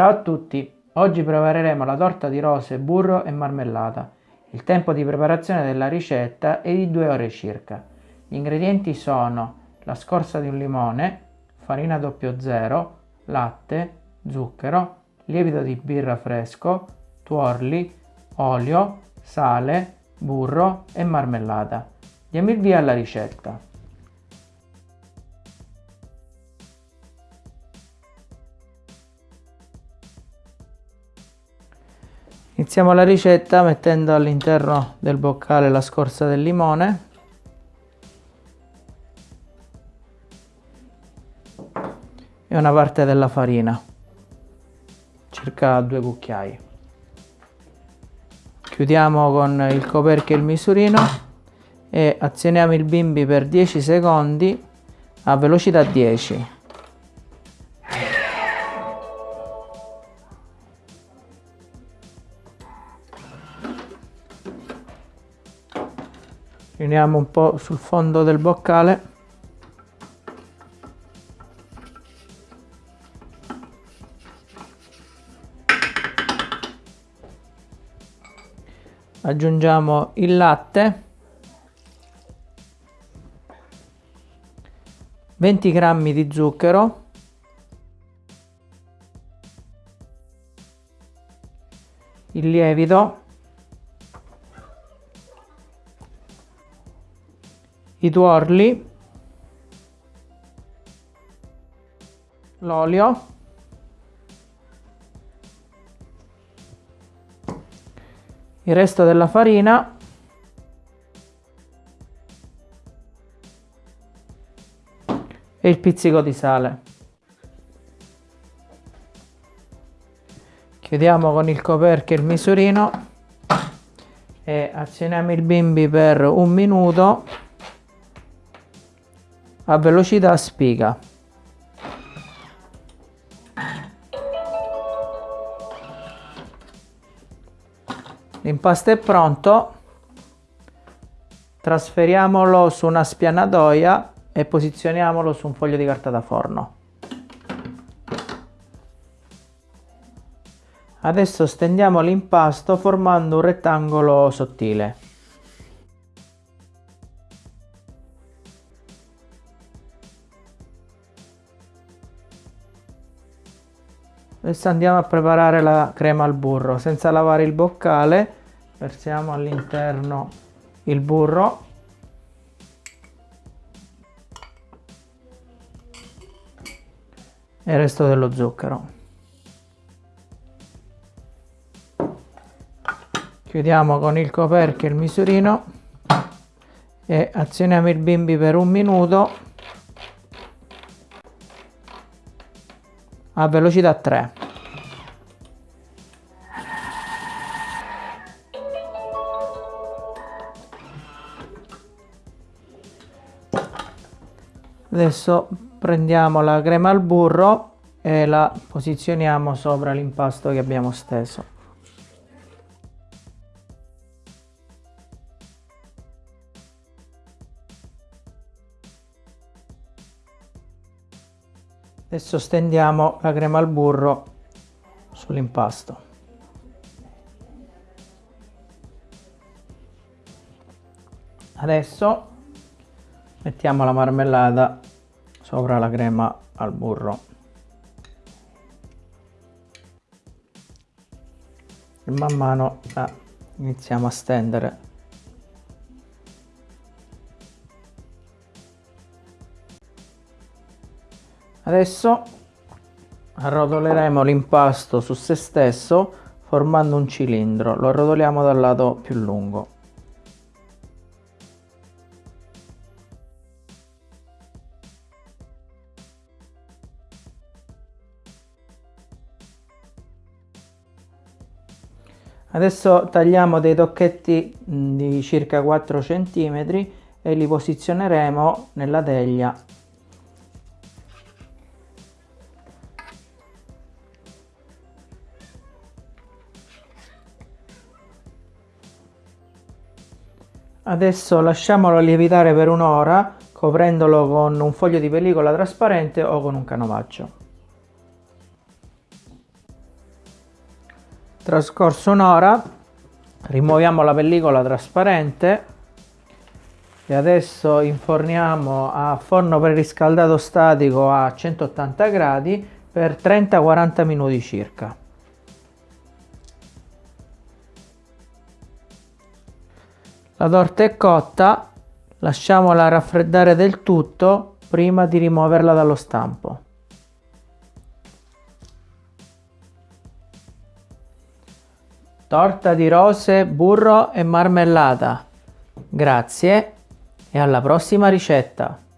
Ciao a tutti! Oggi prepareremo la torta di rose, burro e marmellata. Il tempo di preparazione della ricetta è di 2 ore circa. Gli ingredienti sono la scorza di un limone, farina 00, latte, zucchero, lievito di birra fresco, tuorli, olio, sale, burro e marmellata. Diamo il via alla ricetta. Iniziamo la ricetta mettendo all'interno del boccale la scorza del limone e una parte della farina, circa due cucchiai. Chiudiamo con il coperchio e il misurino e azioniamo il bimbi per 10 secondi a velocità 10. Riuniamo un po' sul fondo del boccale. Aggiungiamo il latte. 20 grammi di zucchero. Il lievito i tuorli, l'olio, il resto della farina. E il pizzico di sale. Chiudiamo con il coperchio il misurino. E azioniamo il bimbi per un minuto a velocità spiga. L'impasto è pronto, trasferiamolo su una spianatoia e posizioniamolo su un foglio di carta da forno. Adesso stendiamo l'impasto formando un rettangolo sottile. Adesso andiamo a preparare la crema al burro. Senza lavare il boccale, versiamo all'interno il burro. E il resto dello zucchero. Chiudiamo con il coperchio il misurino e azioniamo il bimbi per un minuto a velocità 3. Adesso prendiamo la crema al burro e la posizioniamo sopra l'impasto che abbiamo steso. Adesso stendiamo la crema al burro sull'impasto. Adesso mettiamo la marmellata sopra la crema al burro. E man mano la iniziamo a stendere Adesso arrotoleremo l'impasto su se stesso formando un cilindro, lo arrotoliamo dal lato più lungo. Adesso tagliamo dei tocchetti di circa 4 cm e li posizioneremo nella teglia Adesso lasciamolo lievitare per un'ora coprendolo con un foglio di pellicola trasparente o con un canovaccio. trascorso un'ora rimuoviamo la pellicola trasparente e adesso inforniamo a forno preriscaldato statico a 180 gradi per 30-40 minuti circa. La torta è cotta, lasciamola raffreddare del tutto prima di rimuoverla dallo stampo. Torta di rose, burro e marmellata. Grazie e alla prossima ricetta!